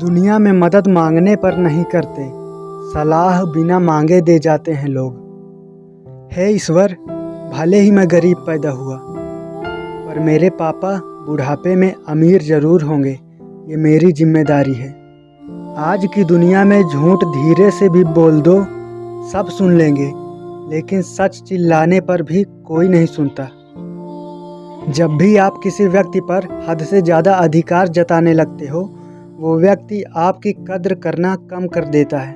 दुनिया में मदद मांगने पर नहीं करते। सलाह बिना मांगे दे जाते हैं लोग। हे ईश्वर, भले ही मैं गरीब पैदा हुआ, पर मेरे पापा बुढ़ापे में अमीर ज़रूर होंगे, ये मेरी ज़िम्मेदारी है। आज की दुनिया में झूठ धीरे से भी बोल दो, सब सुन लेंगे, लेकिन सच चिल्लाने पर भी कोई नहीं सुनता। जब भी आप किसी व्यक्ति पर हद से ज़्यादा अधिकार जताने लगते हो वो व्यक्ति आपकी कद्र करना कम कर देता है।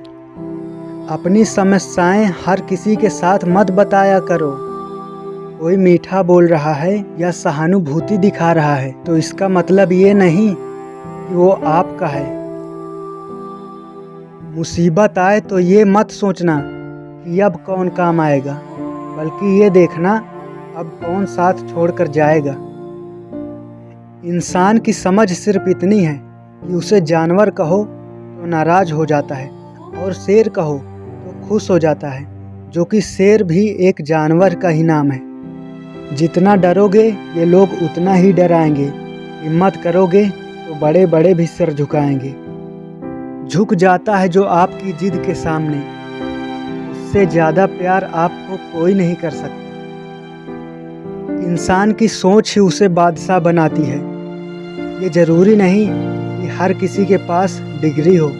अपनी समस्याएँ हर किसी के साथ मत बताया करो। कोई मीठा बोल रहा है या सहानुभूति दिखा रहा है तो इसका मतलब ये नहीं कि वो आपका है। मुसीबत आए तो ये मत सोचना कि अब कौन काम आएगा, बल्कि ये देखना अब कौन साथ छोड़कर जाएगा। इंसान की समझ सिर्फ़ इतनी है कि उसे जानवर कहो तो नाराज़ हो जाता है और शेर कहो तो खुश हो जाता है, जो कि शेर भी एक जानवर का ही नाम है। जितना डरोगे ये लोग उतना ही डराएँगे। हिम्मत करोगे तो बड़े बड़े भी सर झुकाएँगे। झुक जाता है जो आपकी जिद के सामने। उससे ज़्यादा प्यार आपको कोई नहीं कर सकता। इंसान की सोच ही उसे बादशाह बनाती है। ये ज़रूरी नहीं कि हर किसी के पास डिग्री हो।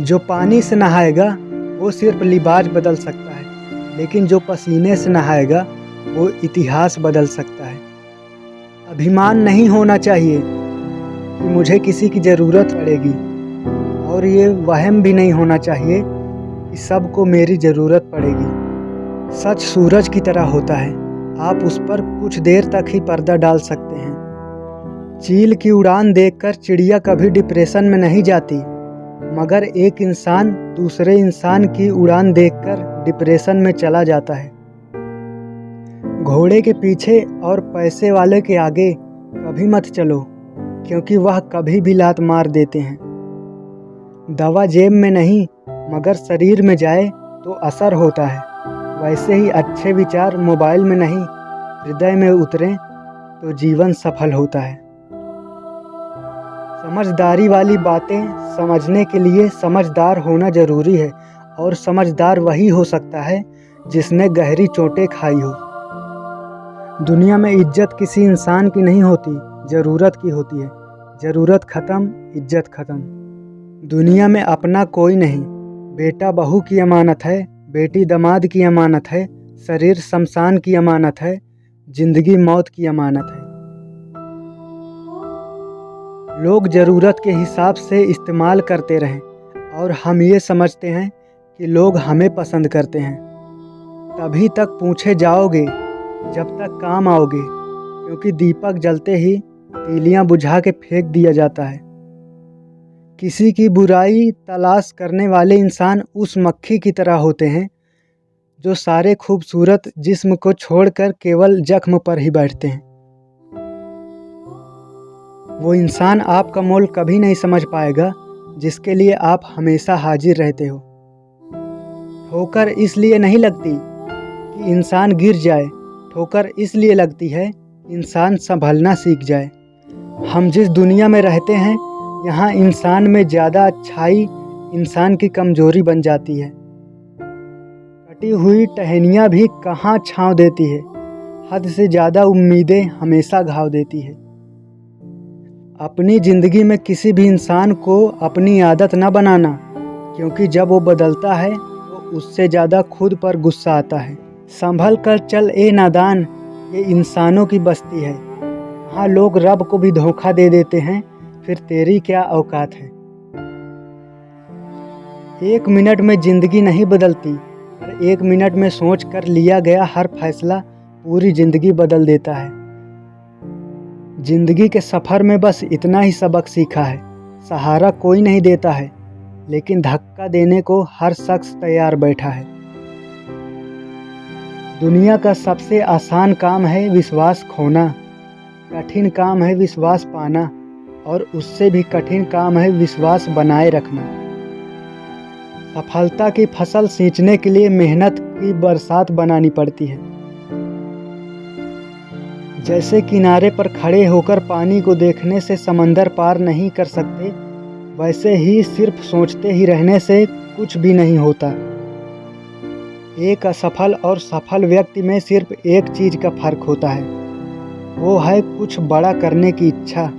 जो पानी से नहाएगा, वो सिर्फ़ लिबाज बदल सकता है, लेकिन जो पसीने से नहाएगा, वो इतिहास बदल सकता है। अभिमान नहीं होना चाहिए कि मुझे किसी की ज़रूरत पड़ेगी, और ये वहम भी नहीं होना चाहिए कि सबको मेरी ज़रूरत पड़ेगी। सच सूरज की तरह होता है, आप उस पर कुछ देर तक ही पर्दा डाल सकते हैं। चील की उड़ान देखकर चिड़िया कभी डिप्रेशन में नहीं जाती, मगर एक इंसान दूसरे इंसान की उड़ान देखकर डिप्रेशन में चला जाता है। घोड़े के पीछे और पैसे वाले के आगे कभी मत चलो, क्योंकि वह कभी भी लात मार देते हैं। दवा जेब में नहीं, मगर शरीर में जाए तो असर होता है। वैसे ही अच्छे विचार मोबाइल में नहीं, हृदय में उतरें तो जीवन सफल होता है। समझदारी वाली बातें समझने के लिए समझदार होना ज़रूरी है, और समझदार वही हो सकता है जिसने गहरी चोटें खाई हो। दुनिया में इज़्ज़त किसी इंसान की नहीं होती, ज़रूरत की होती है। ज़रूरत ख़त्म, इज़्ज़त ख़त्म। दुनिया में अपना कोई नहीं। बेटा बहू की अमानत है, बेटी दमाद की अमानत है, शरीर शमशान की अमानत है, ज़िंदगी मौत की अमानत है। लोग ज़रूरत के हिसाब से इस्तेमाल करते रहें और हम ये समझते हैं कि लोग हमें पसंद करते हैं। तभी तक पूछे जाओगे, जब तक काम आओगे, क्योंकि दीपक जलते ही तीलियाँ बुझा के फेंक दिया जाता है। किसी की बुराई तलाश करने वाले इंसान उस मक्खी की तरह होते हैं, जो सारे खूबसूरत जिस्म को छोड़कर केवल जख्म पर ही बैठते हैं। वो इंसान आपका मोल कभी नहीं समझ पाएगा, जिसके लिए आप हमेशा हाजिर रहते हो। ठोकर इसलिए नहीं लगती कि इंसान गिर जाए। ठोकर इसलिए लगती है, इंसान संभलना सीख जाए। हम जिस दुनिया में रहते हैं, यहाँ इंसान में ज़्यादा अच्छाई इंसान की कमज़ोरी बन जाती है। कटी हुई टहनियाँ भी कहाँ छाँव देती है। हद से ज़्यादा उम्मीदें हमेशा घाव देती है। अपनी ज़िंदगी में किसी भी इंसान को अपनी आदत न बनाना, क्योंकि जब वो बदलता है तो उससे ज़्यादा खुद पर गुस्सा आता है। संभल कर चल, ए नादान, ये इंसानों की बस्ती है। हाँ लोग रब को भी धोखा दे देते हैं, फिर तेरी क्या औकात है? एक मिनट में ज़िंदगी नहीं बदलती, पर एक मिनट में सोच कर लिया गया हर फैसला पूरी ज़िंदगी बदल देता है। ज़िंदगी के सफ़र में बस इतना ही सबक सीखा है। सहारा कोई नहीं देता है, लेकिन धक्का देने को हर शख्स तैयार बैठा है। दुनिया का सबसे आसान काम है विश्वास खोना, कठिन काम है विश्वास पाना, और उससे भी कठिन काम है विश्वास बनाए रखना। सफलता की फ़सल सींचने के लिए मेहनत की बरसात बनानी पड़ती है। जैसे किनारे पर खड़े होकर पानी को देखने से समंदर पार नहीं कर सकते, वैसे ही सिर्फ़ सोचते ही रहने से कुछ भी नहीं होता। एक असफल और सफल व्यक्ति में सिर्फ़ एक चीज़ का फ़र्क होता है, वो है कुछ बड़ा करने की इच्छा।